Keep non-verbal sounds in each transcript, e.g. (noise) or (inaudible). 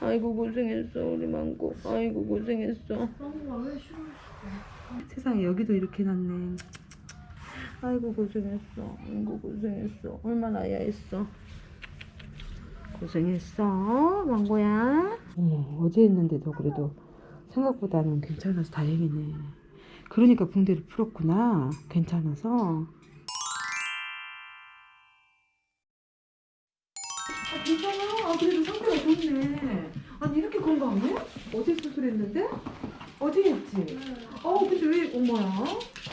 아이고 고생했어 우리 망고. 아이고 고생했어. 세상에 여기도 이렇게 났네. 아이고 고생했어. 아이고 고생했어. 얼마나 야했어. 고생했어 망고야. 어머 어제 했는데도 그래도 생각보다는 괜찮아서 다행이네. 그러니까 붕대를 풀었구나. 괜찮아서. 아, 괜찮아. 아, 그래도 상태가 좋네. 아니, 이렇게 건강해? 어제 수술했는데? 어제 했지? 어, 근데 왜, 엄마야?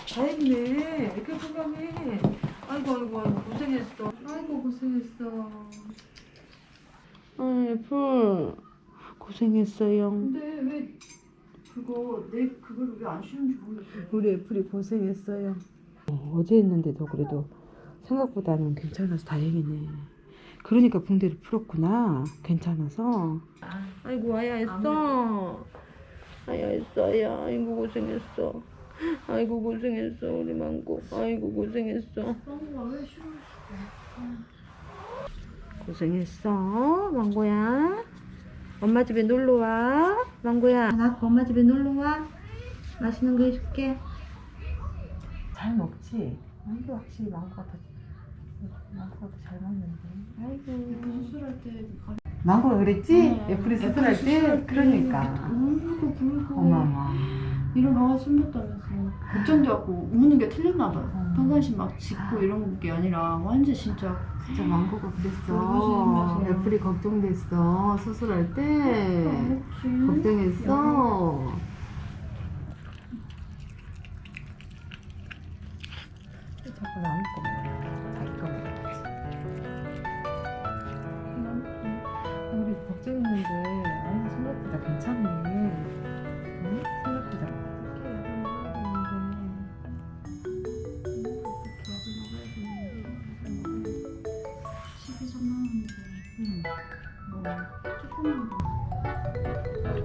다행이네. 이렇게 건강해. 아이고, 아이고, 아이고, 고생했어. 아이고, 고생했어. 아이, 풀. 고생했어요. 근데 왜 그거 내 그걸 왜 안 쉬는지 모르겠어요. 우리 애플이 고생했어요. 어, 어제 했는데도 그래도 생각보다는 괜찮아서 다행이네. 그러니까 붕대를 풀었구나. 괜찮아서. 아이고 아야 했어. 아야 했어 아야. 아이고 고생했어. 아이고 고생했어 우리 망고. 아이고 고생했어. 고생했어 망고야. 엄마 집에 놀러 와. 망고야. 나 엄마 집에 놀러 와. 맛있는 거 해줄게. 잘 먹지? 아이고 확실히 망고가 더 망고가 더잘 먹는데. 아이고. 수술할 때 가- 망고가 그랬지? 어, 애플이 수술할 때? 수술할 때 그러니까. 울고 불고 어마마. 일어나가 술 먹다면서 걱정돼갖고 우는 게 틀렸나 봐요. 어. 평상시 막 짖고 이런 게 아니라 완전 진짜 진짜 망고가 그랬어. 애플이 걱정됐어. 수술할 때. 그렇지. 걱정했어. 자꾸 남을 거 걱정했는데, 아이고, 생각보다 괜찮네. 응? 생각보다.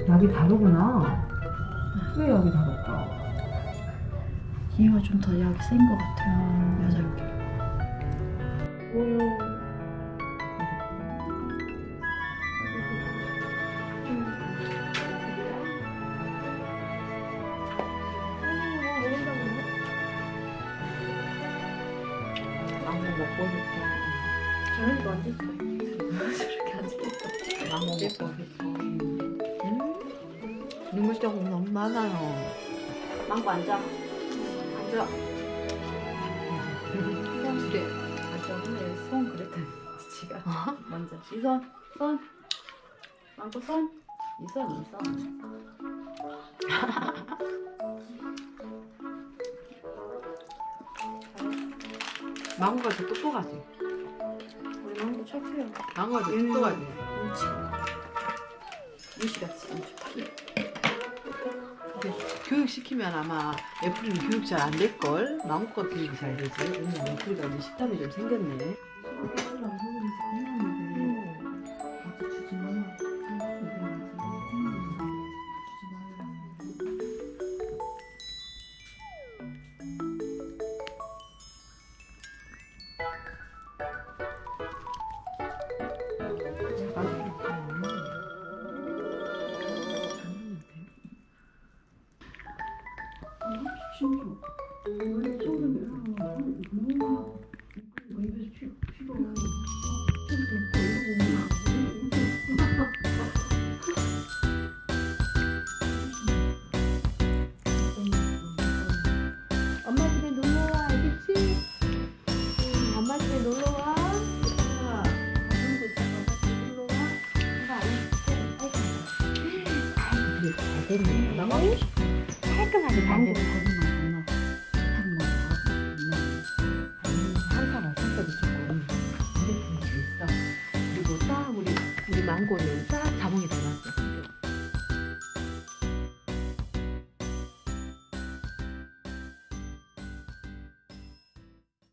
약이 다르구나. 왜 약이 다를까? 얘가 좀 더 약이 센 것 같아요. 여자게. 뭐요? 망고 먹고 싶어. 저희도 안 됐어. 저렇게 먹고 싶어. 음? 눈물 자국 너무 많아요. 망고 앉아. 앉아. 그래. 앉아. 근데 손 그랬더니 지가 먼저 이 손, 손. 망고 손. 이 손, 이 손. (laughs) 망고가 더 똑똑하지. 우리 망고 착해요. 망고가 더 음. 똑똑하지. 눈치. 눈치같이 엄청 근데 교육 시키면 아마 애플이는 교육 잘 안 될 걸. 망고가 교육이 잘 되지. 왜냐면 애플이가 이제 식탐이 좀 생겼네. 엄마 집에 놀러 와, 알겠지? 응, 엄마 집에 놀러 와. 아, 놀러 와. 엄마 알겠지? 깔끔하게 잘 됐네. 망고는 딱 자몽이 닮았어.